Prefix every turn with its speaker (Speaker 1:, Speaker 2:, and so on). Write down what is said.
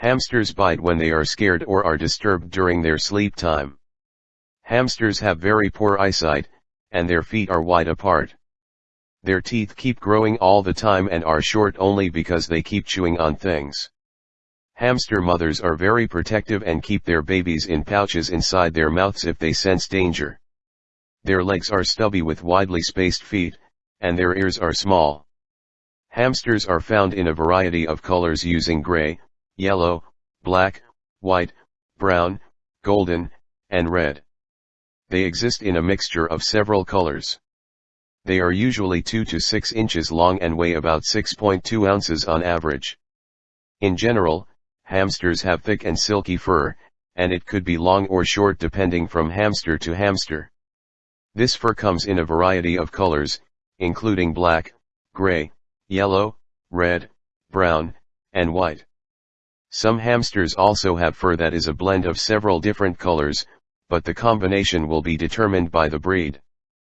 Speaker 1: Hamsters bite when they are scared or are disturbed during their sleep time. Hamsters have very poor eyesight, and their feet are wide apart. Their teeth keep growing all the time and are short only because they keep chewing on things. Hamster mothers are very protective and keep their babies in pouches inside their mouths if they sense danger. Their legs are stubby with widely spaced feet, and their ears are small. Hamsters are found in a variety of colors using gray, yellow, black, white, brown, golden, and red. They exist in a mixture of several colors. They are usually 2 to 6 inches long and weigh about 6.2 ounces on average. In general, hamsters have thick and silky fur, and it could be long or short depending from hamster to hamster. This fur comes in a variety of colors, including black, gray, yellow, red, brown, and white. Some hamsters also have fur that is a blend of several different colors, but the combination will be determined by the breed.